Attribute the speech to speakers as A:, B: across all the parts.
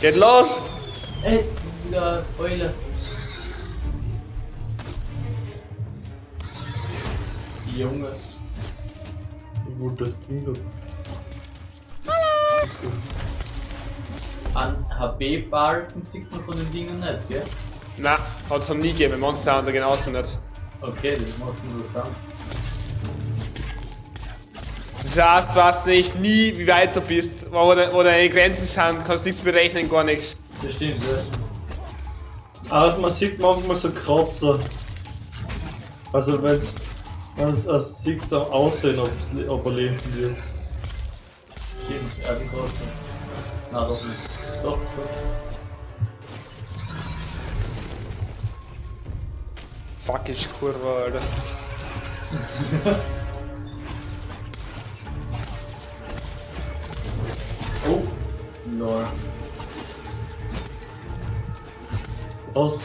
A: Geht los!
B: Ey, das ist wieder Eule. Junge.
C: Wie gut das Ding das.
B: An HB-Balken sieht man von den Dingen nicht, gell?
A: Na, hat es noch nie gegeben, Monster Hunter genauso nicht.
B: Okay, das macht interessant.
A: Das heißt, du weißt nicht nie, wie weit du bist, wo, de, wo deine Grenzen sind, kannst nichts berechnen, gar nichts.
B: Das stimmt, ja.
C: Aber man sieht manchmal so Kratzer. Also wenn's. Man es sieht so aussehen, ob, ob er leben wird.
B: Stimmt, Erdenkosten. Na doch nicht. Doch, doch.
A: Fuck, ist Kurve, Alter.
B: Lol.
C: Was?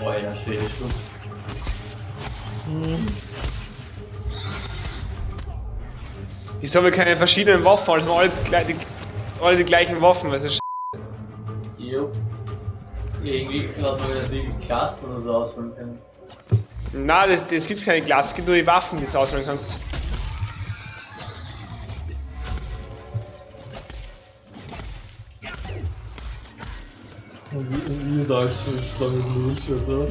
B: Boah, ja, schwere Schluss.
A: Wieso haben wir keine verschiedenen Waffen, also alle, gleich- die, alle die gleichen Waffen, was ist
B: Jo. Irgendwie hat man wieder die Klassen oder so auswählen können.
A: Nein, das, das gibt keine Klasse, es gibt nur die Waffen, die du auswählen kannst.
C: Und wie, wie da ist die Schlange los, oder?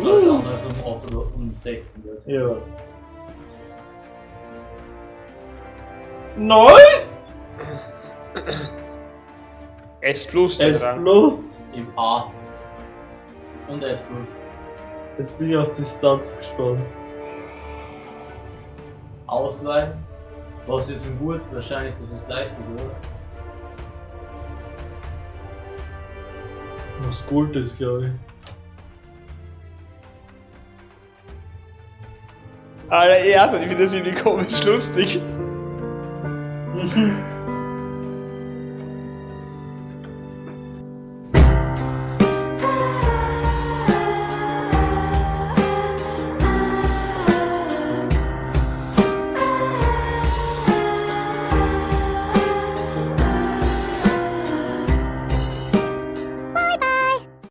B: Andere um 8 oder um 6 oder so.
C: Ja. Nice!
A: S plus,
C: S
A: dran.
C: plus!
B: Im A. Und S plus.
C: Jetzt bin ich auf die Stats gespannt.
B: Auswahl. Was ist denn gut? Wahrscheinlich das ist gleich, oder?
C: Was Gold ist, glaube ich.
A: Alter, ja, also ich finde das irgendwie komisch lustig. 嗯。哼